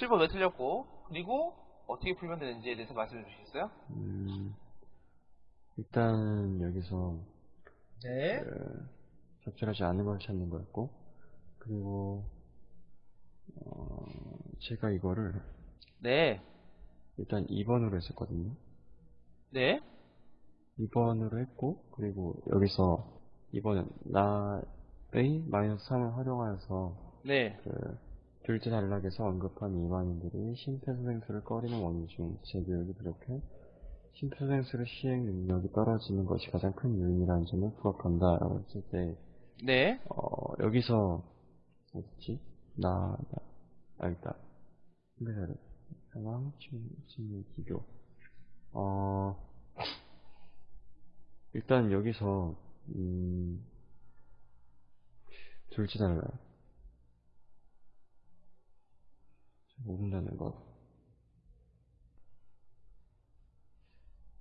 7번 왜 틀렸고, 그리고 어떻게 풀면 되는지에 대해서 말씀해 주시겠어요? 음, 일단 여기서 네. 그, 적절하지 않은 걸 찾는 거였고 그리고 어, 제가 이거를 네. 일단 2번으로 했었거든요. 네. 2번으로 했고 그리고 여기서 2번은 나의 마이너스 3을 활용하여서 네. 그 둘째 단락에서 언급한 일반인들이 심폐소생술을 꺼리는 원인 중 제교육이 부족해 심폐소생술의 시행 능력이 떨어지는 것이 가장 큰 요인이라는 점을 부각한다 라고 했을 때 네. 어, 여기서 어딨지? 나, 나, 아, 있다. 신뢰자료. 상황, 친, 친밀, 기교. 어, 일단 여기서, 음, 둘째 달라. 모른다는 것.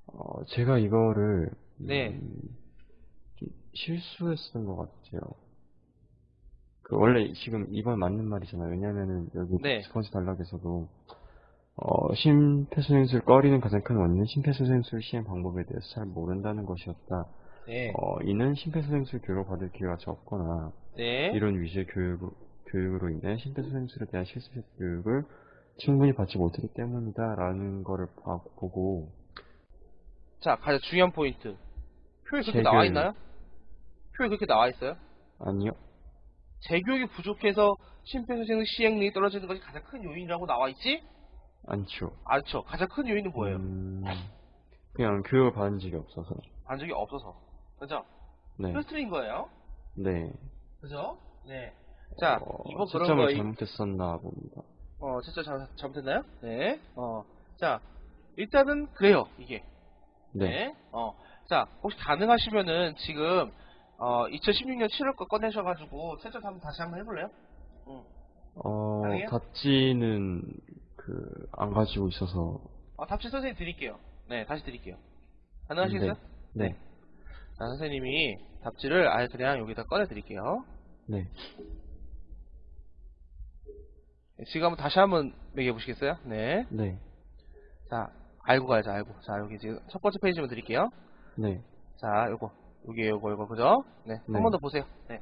어, 제가 이거를, 네. 음, 좀 실수했던 것 같아요. 그 원래 지금 2번 맞는 말이잖아요. 왜냐면은 여기 네. 두 번째 단락에서도 어, 심폐소생술 꺼리는 가장 큰 원인은 심폐소생술 시행 방법에 대해서 잘 모른다는 것이었다. 네. 어, 이는 심폐소생술 교육을 받을 기회가 적거나 네. 이런 위주의 교육, 교육으로 인해 심폐소생술에 대한 실습 교육을 충분히 받지 못했기 때문이다라는 거를 봐- 보고 자, 가장 중요한 포인트. 표에 그렇게 재교육. 나와 있나요? 표에 그렇게 나와 있어요? 아니요. 재교육이 부족해서 심폐소생 시행력이 떨어지는 것이 가장 큰 요인이라고 나와 있지? 않죠. 않죠. 가장 큰 요인은 뭐예요? 음, 그냥 교육을 받은 적이 없어서. 반 적이 없어서. 그죠? 네. 필수인 거예요. 네. 그죠? 네. 자, 어, 이번 그런 시점을 거, 이- 잘못했었나 봅니다. 어, 잘, 잘못했나요? 네. 어, 자, 일단은 그래요, 이게. 네. 어, 자, 혹시 가능하시면은 지금, 어, 2016년 7월 거 꺼내셔가지고, 채점 한번 다시 한번 해볼래요? 응. 어, 가능해요? 답지는 그 안 가지고 있어서 어, 답지 선생님 드릴게요. 네, 다시 드릴게요. 가능하시겠어요? 네. 자, 선생님이 답지를 아예 그냥 여기다 꺼내 드릴게요. 네. 네, 지금 한번 다시 한번 매겨 보시겠어요? 네. 네. 자, 알고 가야죠, 알고. 자, 여기 지금 첫 번째 페이지만 드릴게요. 네. 자, 요거. 요게 요거, 요거, 그죠? 네. 네. 한 번 더 보세요. 네.